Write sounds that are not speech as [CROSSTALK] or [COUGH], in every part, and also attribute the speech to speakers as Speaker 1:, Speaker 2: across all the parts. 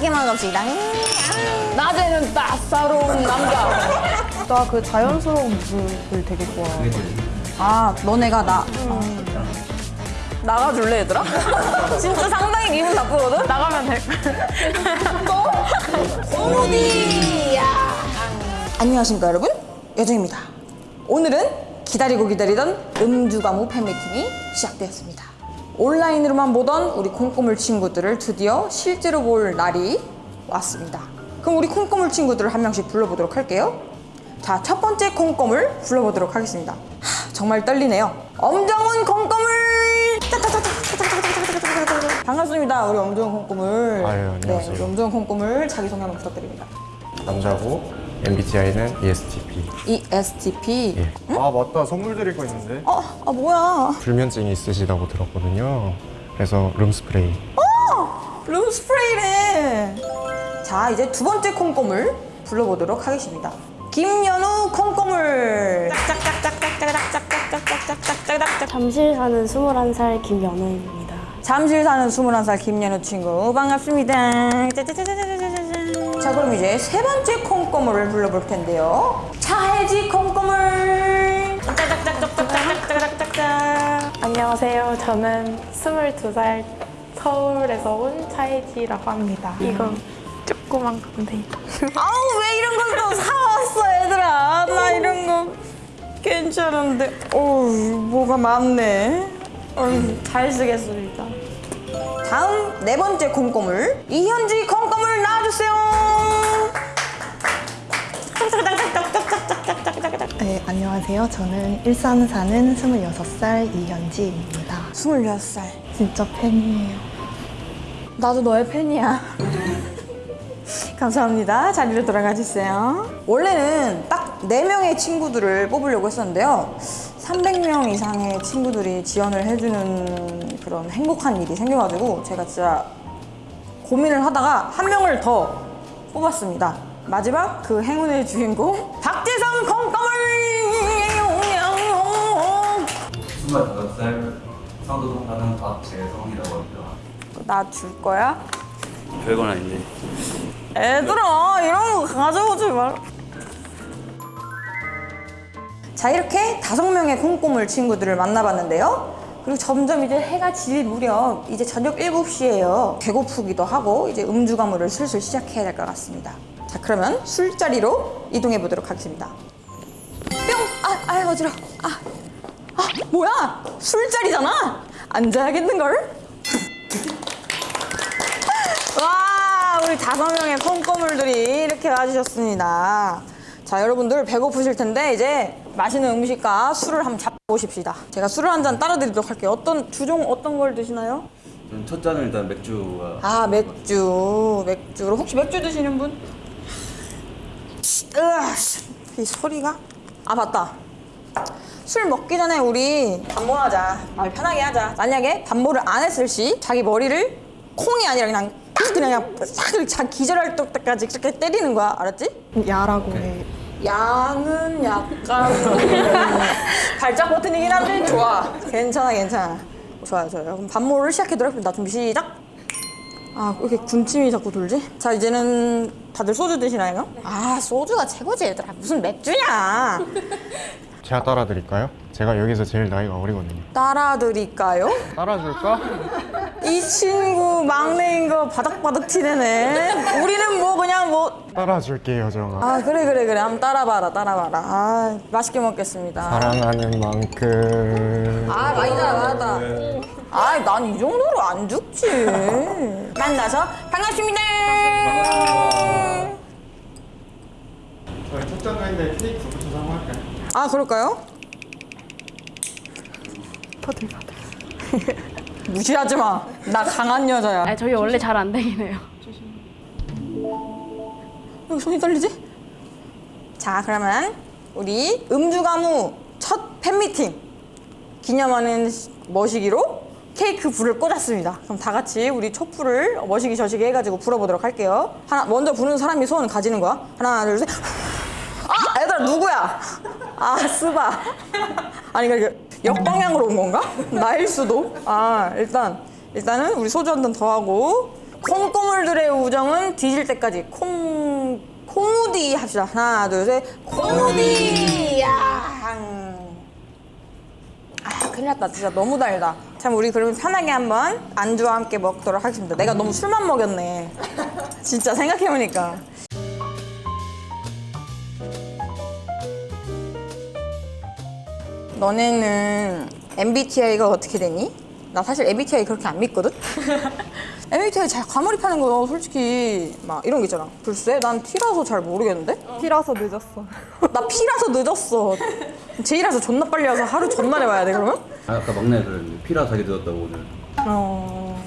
Speaker 1: 맛있게 먹읍시다. 음, 아.
Speaker 2: 낮에는 따사로운 남자.
Speaker 3: 나 그 자연스러운 모습을 되게 좋아해.
Speaker 1: 아 너네가 나. 음.
Speaker 2: 나가줄래 얘들아? [LAUGHS]
Speaker 1: 진짜 상당히 기분 나쁘거든?
Speaker 2: 나가면 될 또?
Speaker 1: 오디 안녕하십니까 여러분? 여정입니다. 오늘은 기다리고 기다리던 음주가무 팬미팅이 시작되었습니다. 온라인으로만 보던 우리 콩고물 친구들을 드디어 실제로 볼 날이 왔습니다. 그럼 우리 콩고물 친구들을 한 명씩 불러보도록 할게요. 자 첫 번째 콩고물 불러보도록 하겠습니다. 하, 정말 떨리네요. 엄정훈 콩고물! 반갑습니다 우리 엄정훈 콩고물 아유, 안녕하세요 네, 엄정훈 콩고물 자기소개 한번 부탁드립니다
Speaker 4: 남자고 MBTI는 ESTP.
Speaker 1: ESTP?
Speaker 4: 예. 응? 아 맞다 선물 드릴 거 있는데.
Speaker 1: 아, 아 뭐야?
Speaker 4: 불면증이 있으시다고 들었거든요. 그래서 룸스프레이. 어!
Speaker 1: 룸스프레이래. 자 이제 두 번째 콩고물 불러보도록 하겠습니다. 김연우 콩고물.
Speaker 5: 잠실 사는 21살 김연우입니다.
Speaker 1: 잠실 사는 21살 김연우 친구 반갑습니다. 짜자자자자자. 자. 자, 그럼 이제 세 번째 콩고물을 불러볼 텐데요. 차혜지 콩고물. 짝짝짝짝짝짝짝짝짝짝.
Speaker 6: 안녕하세요. 저는 22살 서울에서 온 차혜지라고 합니다. 이거 조그만 건데.
Speaker 1: 아우 왜 이런 걸 또 사왔어 얘들아 나 이런 거 괜찮은데 어우 뭐가 많네 어휴, 잘 쓰겠습니다 다음 네 번째 콩고물 이현지 나 와주세요
Speaker 3: 네, 안녕하세요. 저는 일산 사는 26살 이현지입니다.
Speaker 1: 26살
Speaker 3: 진짜 팬이에요.
Speaker 1: 나도 너의 팬이야 [LAUGHS] 감사합니다 자리로 돌아가 주세요 원래는 딱 4명의 친구들을 뽑으려고 했었는데요 300명 이상의 친구들이 지원을 해주는 그런 행복한 일이 생겨가지고 제가 진짜 고민을 하다가 한 명을 더 뽑았습니다 마지막 그 행운의 주인공 박재성 콩꺼물
Speaker 7: 25살 성도동 사는 박재성이라고 합니다.
Speaker 1: 나 줄 거야?
Speaker 7: 별건 아닌데.
Speaker 1: 애들아 이런 거 가져오지 말. 자 이렇게 다섯 명의 콩고물 친구들을 만나봤는데요. 그리고 점점 이제 해가 질 무렵 이제 저녁 7시예요. 배고프기도 하고 이제 음주 가무를 슬슬 시작해야 될 것 같습니다. 자 그러면 술자리로 이동해 보도록 하겠습니다. 뿅! 아, 아 어지러. 아, 아 뭐야? 술자리잖아. 앉아야겠는걸? [LAUGHS] 와 우리 다섯 명의 콩고물들이 이렇게 와주셨습니다 자 여러분들 배고프실 텐데 이제 맛있는 음식과 술을 한번 잡 보십시다. 제가 술을 한 잔 따라 드리도록 할게요. 어떤 주종 어떤 걸 드시나요?
Speaker 7: 저는 첫 잔은 일단 맥주가
Speaker 1: 아 맥주. 맥주 혹시 맥주 드시는 분? 으아, 이 소리가? 아 맞다. 술 먹기 전에 우리 반모하자. 말 편하게 하자. 만약에 반모를 안 했을 시 자기 머리를 콩이 아니라 그냥 딱 그냥 그냥 싹 기절할 때까지 이렇게 때리는 거야. 알았지?
Speaker 3: 야라고 해.
Speaker 1: 양은 약간 [LAUGHS] 발작 버튼이긴 한데 좋아 괜찮아 괜찮아 좋아요 좋아요 그럼 반모를 시작해도록 하겠습니다 준비 시작 아, 왜 이렇게 군침이 자꾸 돌지? 자, 이제는 다들 소주 드시나요? 아, 소주가 최고지, 얘들아. 무슨 맥주냐? [LAUGHS]
Speaker 4: 제가 따라 드릴까요? 제가 여기서 제일 나이가 어리거든요.
Speaker 1: 따라드릴까요?
Speaker 4: 따라줄까?
Speaker 1: 이 친구 막내인 거 바닥바닥 티내네. 우리는 뭐 그냥 뭐.
Speaker 4: 따라줄게요, 정아.
Speaker 1: 아, 그래, 그래, 그래. 한번 따라봐라, 따라봐라. 아, 맛있게 먹겠습니다.
Speaker 4: 사랑하는 만큼.
Speaker 1: 아, 많이 따라봤다. 아, 난이 정도로 안 죽지. 만나서 반갑습니다.
Speaker 4: 저희 첫 잔인데 케이크?
Speaker 1: 아, 그럴까요?
Speaker 3: 퍼들퍼들. [LAUGHS]
Speaker 1: 무시하지 마. 나 강한 여자야.
Speaker 5: 아, 저희 원래 잘 안 되긴 해요.
Speaker 1: 왜 손이 떨리지? 자, 그러면 우리 음주가무 첫 팬미팅 기념하는 시- 머시기로 케이크 불을 꽂았습니다. 그럼 다 같이 우리 촛불을 머시기 저시기 해가지고 불어보도록 할게요. 하나, 먼저 부는 사람이 소원 가지는 거야. 하나, 둘, 셋. 누구야? 아, 스바. 아니, 그러니까 역방향으로 온 건가? 나일 수도. 아, 일단, 일단은 우리 소주 한 잔 더 하고 콩고물들의 우정은 뒤질 때까지 콩 콩우디 합시다. 하나, 둘, 셋. 콩우디. 야. 아, 큰일 났다. 진짜 너무 달다. 참 우리 그러면 편하게 한번 안주와 함께 먹도록 하겠습니다. 내가 너무 술만 먹였네. 진짜 생각해보니까. 너네는 MBTI가 어떻게 되니? 나 사실 MBTI 그렇게 안 믿거든? [LAUGHS] MBTI 잘 과몰입하는 거 솔직히 막 이런 거 있잖아. 글쎄, 난 T라서 잘 모르겠는데? [LAUGHS]
Speaker 3: 피라서 늦었어.
Speaker 1: 나 P라서 늦었어. J라서 존나 빨리 와서 하루 전날에 와야 돼, 그러면?
Speaker 7: 아, 아까 막내 그랬는데 피라 자기 늦었다고 오늘.
Speaker 1: 어...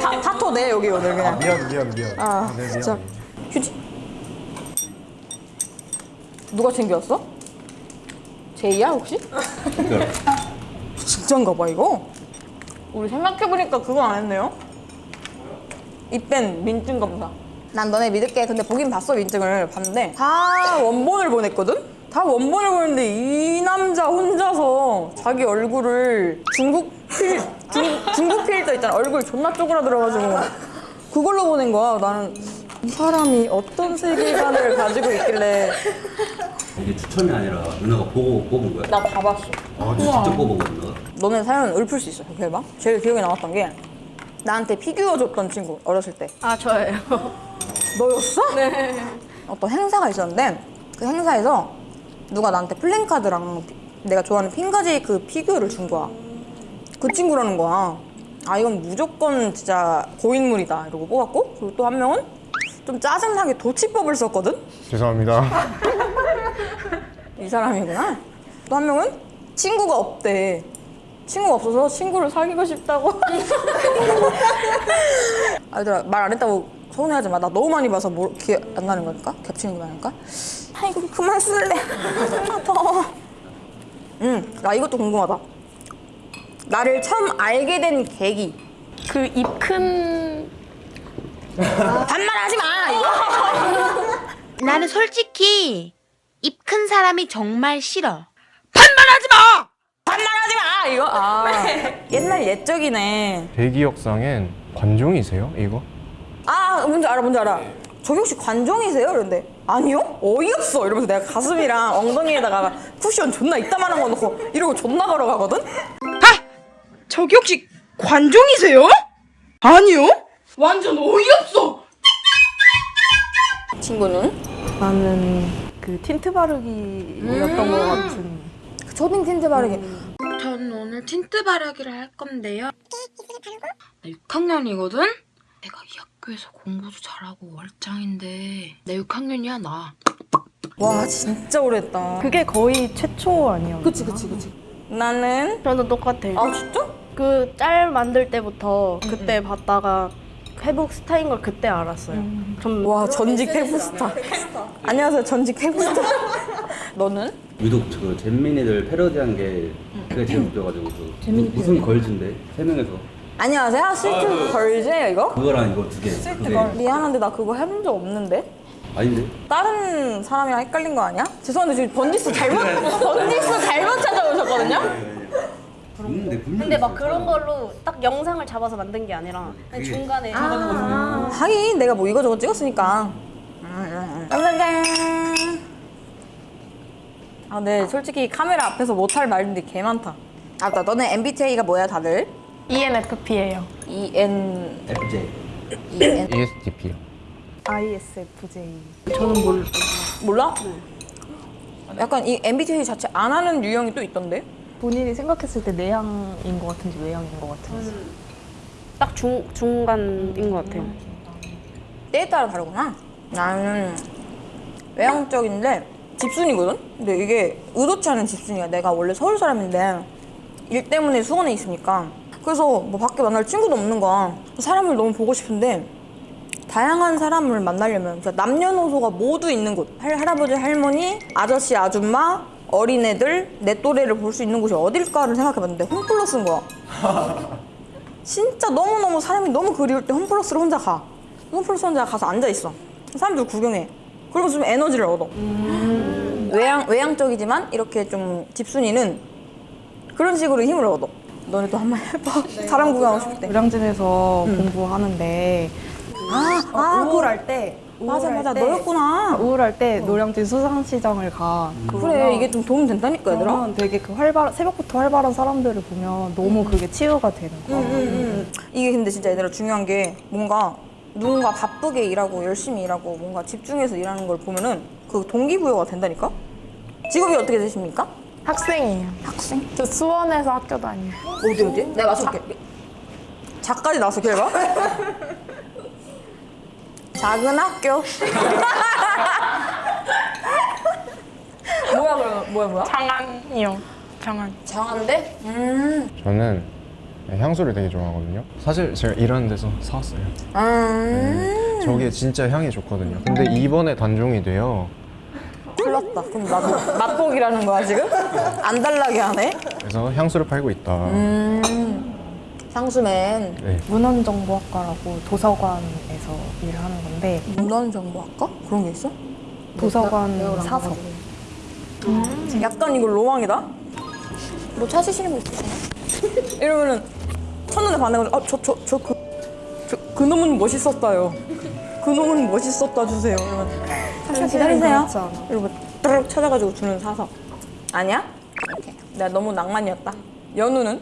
Speaker 1: 다, 다토 내 여기 오늘 그냥.
Speaker 4: 미안 미안 미안.
Speaker 1: 아,
Speaker 4: 네,
Speaker 1: 진짜.
Speaker 4: 미안.
Speaker 1: 휴지. 누가 챙겨왔어? 제이야 혹시? 진짠가 봐 이거. 우리 생각해보니까 그거 안 했네요. 입뺀 민증 검사. 난 너네 믿을게. 근데 보긴 봤어 민증을 봤는데 다 원본을 보냈거든. 다 원본을 보냈는데 이 남자 혼자서 자기 얼굴을 중국 필 중, 중국 필터 있잖아. 얼굴 존나 쪼그라들어가지고 그걸로 보낸 거야. 나는 이 사람이 어떤 세계관을 가지고 있길래
Speaker 7: 이게 추천이 아니라 누나가 보고 뽑은 거야?
Speaker 1: 나 다 봤어.
Speaker 7: 아, 진짜 뽑은 거야 누나가?
Speaker 1: 너네 사연은 읊을 수 있어. 대박. 제일 기억에 남았던 게 나한테 피규어 줬던 친구 어렸을 때.
Speaker 5: 아 저예요.
Speaker 1: 너였어? 네. 어떤 행사가 있었는데 그 행사에서 누가 나한테 플랜카드랑 피- 내가 좋아하는 핑거제이 그 피규어를 준 거야. 그 친구라는 거야. 아 이건 무조건 진짜 고인물이다 이러고 뽑았고 그리고 또 한 명은 좀 짜증나게 도치법을 썼거든.
Speaker 4: 죄송합니다. [LAUGHS]
Speaker 1: 이 사람이구나. 또 한 명은 친구가 없대. 친구가 없어서 친구를 사귀고 싶다고. [LAUGHS] 아, 얘들아, 말 안 했다고 서운해하지 마. 나 너무 많이 봐서 뭐, 기억 안 나는 거니까? 겹치는 게 많으니까? 아이고, 그만 쓸래. [LAUGHS] 아파. 응, 나 이것도 궁금하다. 나를 처음 알게 된 계기.
Speaker 6: 그 입큰
Speaker 1: 반말하지 마, 이거. [LAUGHS]
Speaker 8: 나는 솔직히 입 큰 사람이 정말 싫어.
Speaker 1: 반말하지 마, 이거. 아, [LAUGHS] 옛날 옛적이네.
Speaker 9: 대기역상엔 관종이세요? 이거?
Speaker 1: 아 뭔지 알아 뭔지 알아 저기 혹시 관종이세요? 그런데 아니요 어이없어 이러면서 내가 가슴이랑 엉덩이에다가 쿠션 존나 이따만한 거 넣고 이러고 존나 걸어가거든
Speaker 10: 저기 혹시 관종이세요? 아니요. 완전 어이없어.
Speaker 1: 친구는
Speaker 3: 나는 그 틴트 바르기였던 것 같은.
Speaker 1: 그 초딩 틴트 바르기
Speaker 8: 전 오늘 틴트 바르기를 할 건데요. 나 6학년이거든? 내가 이 학교에서 공부도 잘하고 얼짱인데 나 6학년이야 나.
Speaker 1: 와 진짜 오래했다
Speaker 3: 그게 거의 최초 아니었나?
Speaker 1: 그치 그치 그치 나는
Speaker 5: 저는 똑같아요.
Speaker 1: 아 진짜?
Speaker 5: 그 짤 만들 때부터 그때 봤다가 페북 스타인 걸 그때 알았어요.
Speaker 1: 좀와 전직 페북스타 안녕하세요 전직 페북스타 [LAUGHS] 너는?
Speaker 7: 유독 그 잼민이들 패러디한 게 그게 제일 웃겨가지고 그 무슨 Girls인데 세 명에서
Speaker 1: 안녕하세요 Sweet Girls예요 이거?
Speaker 7: 그거랑 이거 두 개. Sweet
Speaker 1: Girl 미안한데 나 그거 해본 적 없는데
Speaker 7: 아닌데?
Speaker 1: 다른 사람이랑 헷갈린 거 아니야? 죄송한데 지금 번지수 잘못 [LAUGHS] 번지수 잘못 찾아오셨거든요?
Speaker 7: 있는데 분명히
Speaker 5: 근데 막
Speaker 7: 있어요.
Speaker 5: 그런 걸로 딱 영상을 잡아서 만든 게 아니라 그냥 중간에
Speaker 1: 하긴 내가 뭐 이거저거 찍었으니까. 짠짠짠. 아, 네, 솔직히 카메라 앞에서 못할 말인데 개 많다. 아, 나 너네 MBTI가 뭐야, 다들?
Speaker 6: ENFP예요.
Speaker 1: E N
Speaker 7: FJ.
Speaker 1: E N
Speaker 9: ESTP요.
Speaker 3: ISFJ.
Speaker 5: 저는 몰라.
Speaker 1: 몰라? 약간 이 MBTI 자체 안 하는 유형이 또 있던데?
Speaker 3: 본인이 생각했을 때 내향인 것 같은지 외향인 것 같은지.
Speaker 5: 딱 중, 중간인 것 같아요.
Speaker 1: 때에 따라 다르구나. 나는 외향적인데 집순이거든? 근데 이게 의도치 않은 집순이야. 내가 원래 서울 사람인데 일 때문에 수원에 있으니까. 그래서 뭐 밖에 만날 친구도 없는 거야. 사람을 너무 보고 싶은데 다양한 사람을 만나려면 그러니까 남녀노소가 모두 있는 곳. 할, 할아버지, 할머니, 아저씨, 아줌마, 어린애들, 내 또래를 볼 수 있는 곳이 어딜까를 생각해봤는데 홈플러스인 거야. [LAUGHS] 진짜 너무너무 사람이 너무 그리울 때 홈플러스를 혼자 가. 홈플러스 혼자 가서 앉아있어. 사람들 구경해. 그리고 좀 에너지를 얻어. 외향, 외향적이지만 이렇게 좀 집순이는 그런 식으로 힘을 얻어. 너네도 한번 해봐. [LAUGHS] 사람 구경하고 싶을 때.
Speaker 3: 노량진에서 공부하는데
Speaker 1: 아, 아,
Speaker 3: 우울할 때
Speaker 1: 맞아, 맞아.
Speaker 3: 때-
Speaker 1: 너였구나.
Speaker 3: 우울할 때 노량진 수산시장을 가.
Speaker 1: 그래, 이게 좀 도움 된다니까, 얘들아.
Speaker 3: 되게 그 활발 새벽부터 활발한 사람들을 보면 너무 그게 치유가 되는 거야.
Speaker 1: 음, 이게 근데 진짜 얘들아 중요한 게 뭔가 누군가 바쁘게 일하고 열심히 일하고 뭔가 집중해서 일하는 걸 보면은 그 동기부여가 된다니까? 직업이 어떻게 되십니까?
Speaker 6: 학생이에요.
Speaker 1: 학생?
Speaker 6: 저 수원에서 학교 다녀요.
Speaker 1: 어디 어디? 내가 맞춰볼게. 자까지 나왔어 결과? 작은 학교. 뭐야 그러면 뭐야 뭐야?
Speaker 6: 장안이요. 장안.
Speaker 1: 장한데? 음.
Speaker 9: 저는 향수를 되게 좋아하거든요. 사실 제가 일하는 데서 사왔어요.
Speaker 1: 음.
Speaker 9: 저게 진짜 향이 좋거든요. 근데 이번에 단종이 돼요.
Speaker 1: 큰일 났다. 그럼 나도 맛보기라는 거야 지금? 안 달라게 하네.
Speaker 9: 그래서 향수를 팔고 있다.
Speaker 1: 음. 향수맨.
Speaker 9: 네.
Speaker 3: 문헌정보학과라고 도서관에서 일을 하는 건데
Speaker 1: 문헌정보학과? 그런 게 있어?
Speaker 3: 도서관 사서
Speaker 1: 약간 이거 로망이다. 뭐 찾으시는 거 있으세요? [LAUGHS] 이러면은 첫눈에 반해가지고 아 저 저 저 그 저, 그 놈은 멋있었다요. 그 놈은 멋있었다 주세요. 이러면 잠시만 기다리세요. 이러고 따르륵 찾아가지고 주는 사서 아니야? 이렇게 내가 너무 낭만이었다. 연우는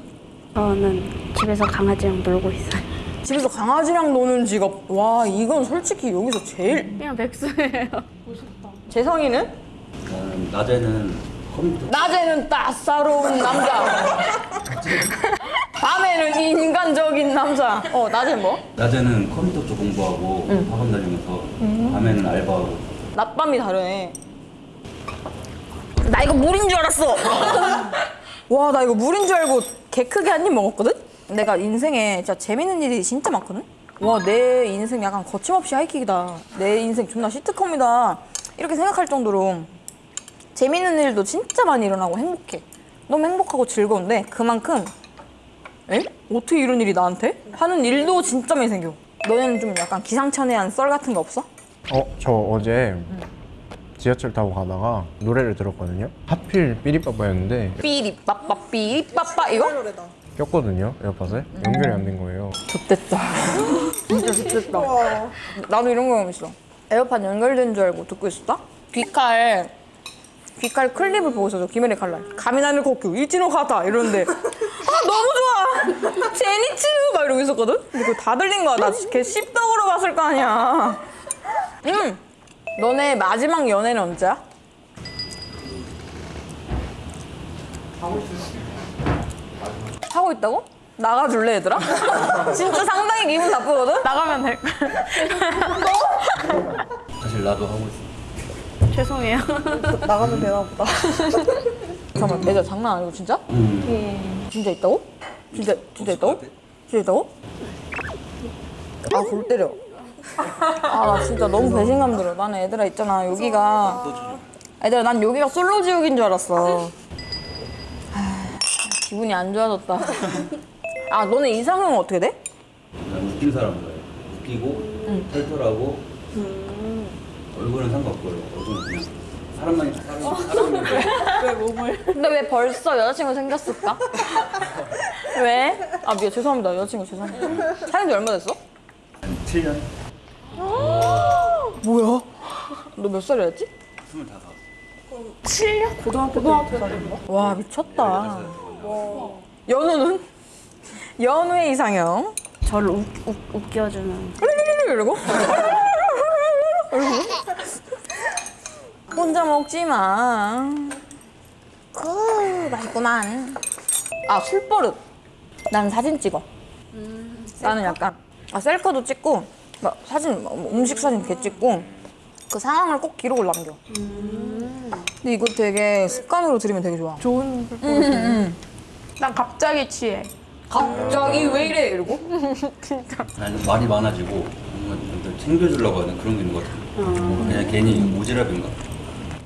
Speaker 5: 저는 집에서 강아지랑 놀고 있어요.
Speaker 1: 집에서 강아지랑 노는 직업. 와 이건 솔직히 여기서 제일
Speaker 5: 그냥 백수예요.
Speaker 1: 재성이는
Speaker 7: 나는 낮에는 컴퓨터
Speaker 1: 낮에는 따사로운 남자. 밤에는 인간적인 남자. 어 낮에 뭐?
Speaker 7: 낮에는 컴퓨터 쪽 공부하고 학원 다니면서 밤에는 알바하고
Speaker 1: 낮밤이 다르네. 나 이거 물인 줄 알았어. [LAUGHS] 와, 나 이거 물인 줄 알고 개 크게 한 입 먹었거든? 내가 인생에 진짜 재밌는 일이 진짜 많거든? 와, 내 인생 약간 거침없이 하이킥이다. 내 인생 존나 시트콤이다. 이렇게 생각할 정도로 재밌는 일도 진짜 많이 일어나고 행복해. 너무 행복하고 즐거운데 그만큼 에? 어떻게 이런 일이 나한테? 하는 일도 진짜 많이 생겨. 너는 좀 약간 기상천외한 썰 같은 거 없어?
Speaker 9: 어, 저 어제 지하철 타고 가다가 노래를 들었거든요. 하필 삐리빠빠였는데
Speaker 1: 삐리빠빠 삐리빠빠 이거?
Speaker 9: 꼈거든요. 에어팟에 연결이 안 된 거예요.
Speaker 1: 좆됐다 [LAUGHS] 진짜 좆됐다 나도 이런 경험 있어 에어팟 연결된 줄 알고 듣고 있었다? 귀칼 귀칼 클립을 보고 있어서 귀멸의 칼날 雷の呼吸 壱の型 이러는데 아 너무 좋아 젠이츠 막 이러고 있었거든? 근데 그거 다 들린 거야 나 걔 씹덕으로 봤을 거 아니야 응 너네 마지막 연애는 언제야? 하고 있다고? 나가줄래 얘들아? [LAUGHS] 진짜 상당히 기분 나쁘거든?
Speaker 6: 나가면 될 걸. [LAUGHS]
Speaker 7: 사실 나도 하고 있어.
Speaker 5: 죄송해요. [LAUGHS]
Speaker 3: 나가면 되나 보다.
Speaker 1: 잠깐만 얘들아 장난 아니고 진짜?
Speaker 7: 음.
Speaker 1: 진짜 있다고? 진짜 진짜 있다고? 진짜 있다고? 아골 때려 아나 진짜 너무 배신감 들어 나는 얘들아 있잖아 여기가. 얘들아 난 여기가 솔로 지옥인 줄 알았어. 아, 기분이 안 좋아졌다. 아 너네 이상형은 어떻게 돼?
Speaker 7: 난 웃긴 사람 좋아해. 웃기고 털털하고 얼굴은 상관없고요. 얼굴은 그냥 사람만 사람 사람인데. [LAUGHS]
Speaker 1: 근데 왜 벌써 여자친구 생겼을까? [LAUGHS] 왜? 아 미안 죄송합니다. 여자친구 죄송합니다. 사귄 지 얼마 됐어?
Speaker 7: 한 7년
Speaker 1: 뭐야? 너 몇 살이었지?
Speaker 7: 25.
Speaker 1: 와 미쳤다. 연우는? 연우의 이상형?
Speaker 5: 저를 웃, 웃, 웃겨주는
Speaker 1: 이러고? 이러고? 혼자 먹지 마. 그 맛있구만. 아 술버릇. 난 사진 찍어. 나는 약간 아 셀카도 찍고 막 사진 뭐 음식 사진 이렇게 찍고 그 상황을 꼭 기록을 남겨. 근데 이거 되게 습관으로 들으면 되게 좋아.
Speaker 3: 좋은
Speaker 6: 난 갑자기 취해.
Speaker 1: 갑자기 왜 이래 이러고? [LAUGHS]
Speaker 7: 나는 말이 많아지고 뭔가 좀 챙겨주려고 하는 그런 게 있는 것 같아. 그냥 괜히 오지랖인가.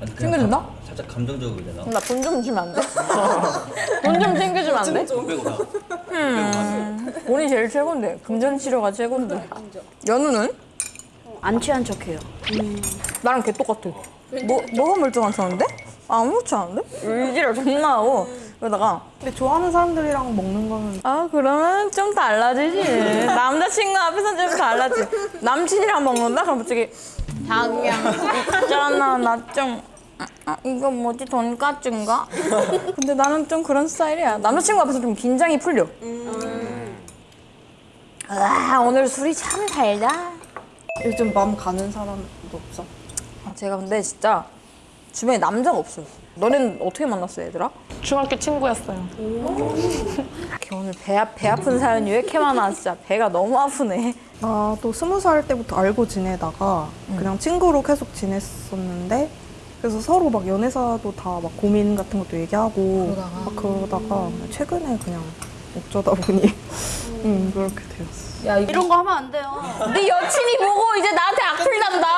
Speaker 7: 나는 그냥
Speaker 1: 챙겨준다?
Speaker 7: 감- 살짝 감정적으로 되나?
Speaker 1: 나 돈 좀 주면 안 돼? [LAUGHS] 돈 좀 챙겨주면 안 돼?
Speaker 7: 돈 빼고 다.
Speaker 1: 돈이 제일 최고인데 금전 치료가 최고인데 연우는?
Speaker 5: 안 취한 척해요.
Speaker 1: 나랑 걔 똑같아 뭐, 뭐가 멀쩡한 척하는데? 아무렇지 않은데? 의지를 존나 하고 그러다가
Speaker 3: 근데 좋아하는 사람들이랑 먹는 거는
Speaker 1: 아 그러면 좀 달라지지 남자친구 앞에서는 좀 달라지 남친이랑 먹는다? 그럼 갑자기 자기야 있잖아 나 좀 아, 이거 뭐지? 돈까스인가? [LAUGHS] 근데 나는 좀 그런 스타일이야. 남자친구 앞에서 좀 긴장이 풀려. 아 오늘 술이 참 달다.
Speaker 3: 요즘 마음 가는 사람도 없어.
Speaker 1: 아, 제가 근데 진짜 주변에 남자가 없어요. 너넨 어떻게 만났어 얘들아?
Speaker 6: 중학교 친구였어요. [LAUGHS]
Speaker 1: 이렇게 오늘 배, 아, 배 아픈 사연이 왜 이렇게 많아? 진짜 배가 너무 아프네.
Speaker 3: 나도 스무 살 때부터 알고 지내다가 그냥 친구로 계속 지냈었는데 그래서 서로 막 연애사도 다 막 고민 같은 것도 얘기하고 막 그러다가 최근에 그냥 어쩌다 보니 [LAUGHS] 음, 그렇게 되었어.
Speaker 5: 이런 거 하면 안 돼요.
Speaker 1: 네 여친이 보고 이제 나한테 악플 난다.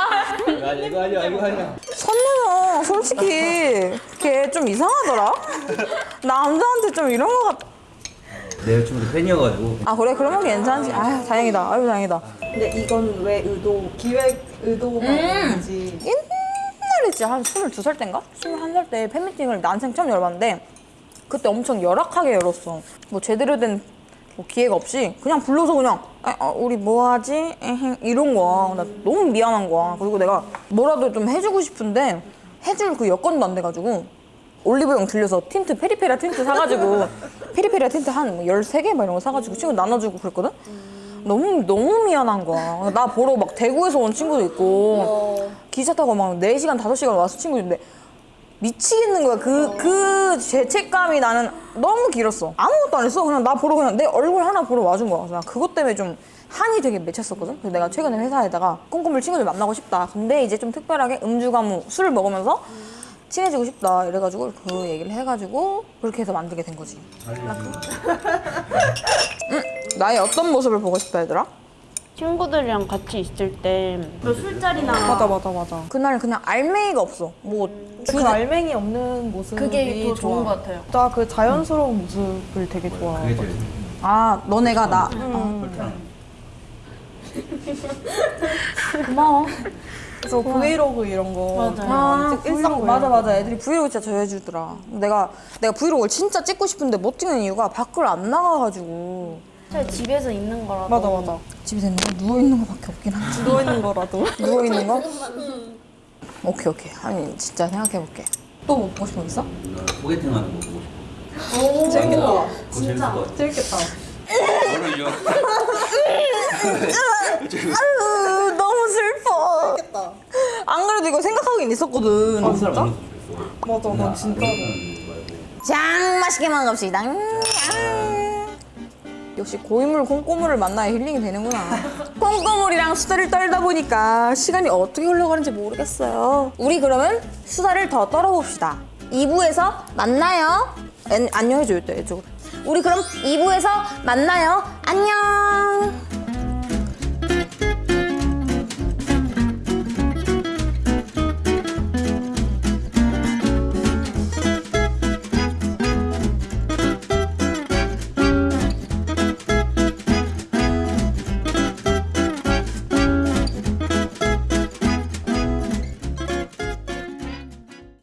Speaker 7: 아니 이거 아니야 이거 아니야.
Speaker 1: 선배는 솔직히 걔 좀 이상하더라. 남자한테 좀 이런 거 같...
Speaker 7: 내 여친도 팬이어가지고.
Speaker 1: 아 그래? 그러면 괜찮지. 아유 다행이다. 아유 다행이다.
Speaker 3: 근데 이건 왜 의도, 기획 의도만인지
Speaker 1: 옛날에 진짜 한 22살 때인가? 21살 때 팬미팅을 난생 처음 열어봤는데 그때 엄청 열악하게 열었어 뭐 제대로 된 뭐 기회가 없이 그냥 불러서 그냥 아, 어, 우리 뭐 하지? 에헤, 이런 거야 나 너무 미안한 거야 그리고 내가 뭐라도 좀 해주고 싶은데 해줄 그 여건도 안 돼가지고 올리브영 들려서 틴트 페리페라 틴트 사가지고 [LAUGHS] 페리페라 틴트 한 13개 막 이런 거 사가지고 친구 나눠주고 그랬거든? 너무 너무 미안한 거야. 나 보러 막 대구에서 온 친구도 있고 기차 타고 막 4시간 5시간 와서 친구인데 미치겠는 거야. 그그 죄책감이 나는 너무 길었어. 아무것도 안 했어. 그냥 나 보러 그냥 내 얼굴 하나 보러 와준 거야. 그래서 나 그것 때문에 좀 한이 되게 맺혔었거든. 그래서 내가 최근에 회사에다가 꼼꼼을 친구들 만나고 싶다. 근데 이제 좀 특별하게 음주가무 술을 먹으면서 친해지고 싶다. 이래가지고 그 얘기를 해가지고 그렇게 해서 만들게 된 거지. [LAUGHS] 응? 나의 어떤 모습을 보고 싶다 얘들아?
Speaker 5: 친구들이랑 같이 있을 때 술자리나
Speaker 3: 맞아 맞아 맞아.
Speaker 1: 그날 그냥 알맹이가 없어.
Speaker 3: 뭐그 알맹이 없는 모습이
Speaker 5: 그게 더 좋은. 것 같아요.
Speaker 3: 나 그 자연스러운 모습을 되게 좋아해.
Speaker 7: 제일
Speaker 1: 아, 너네가 나.
Speaker 7: 불편한. [LAUGHS]
Speaker 1: 고마워.
Speaker 3: 그래서 브이로그 이런 거
Speaker 1: 아,
Speaker 3: 찍- 일상.
Speaker 1: 맞아, 맞아. 애들이 브이로그 진짜 좋아해주더라. 내가, 내가 브이로그를 진짜 찍고 싶은데 못 찍는 이유가 밖을 안 나가가지고.
Speaker 5: 차라리 집에서 있는 거라도
Speaker 3: 맞아 맞아.
Speaker 1: 집에 있는 거 누워있는 거밖에 없긴 한데. [LAUGHS]
Speaker 3: 누워 있는 거라도.
Speaker 1: 누워있는 거? 오케이, 오케이. 아니, 진짜 생각해볼게. 또 뭐 보고 싶은 거 있어?
Speaker 7: 나 소개팅 하는 거 보고 싶어.
Speaker 3: 재밌겠다.
Speaker 7: 같아.
Speaker 3: 재밌겠다.
Speaker 1: 아유, [LAUGHS] 너무 슬퍼. 안 그래도 이거 생각하긴 있었거든.
Speaker 7: 만났으면 좋겠어.
Speaker 3: 맞아, 난 진짜로.
Speaker 1: 짱 맛있게 먹읍시다. 음. 역시 고인물 콩고물을 만나야 힐링이 되는구나. 콩고물이랑 수다를 떨다 보니까 시간이 어떻게 흘러가는지 모르겠어요. 우리 그러면 수다를 더 떨어봅시다. 2부에서 만나요. 안, 안녕해줘요, 이쪽으로. 우리 그럼 2부에서 만나요. 안녕.